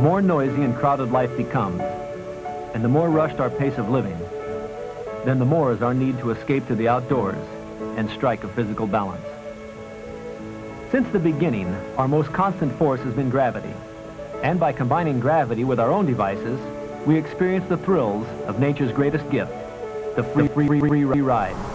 The more noisy and crowded life becomes, and the more rushed our pace of living, then the more is our need to escape to the outdoors and strike a physical balance. Since the beginning, our most constant force has been gravity. And by combining gravity with our own devices, we experience the thrills of nature's greatest gift, the free, free, free, free ride.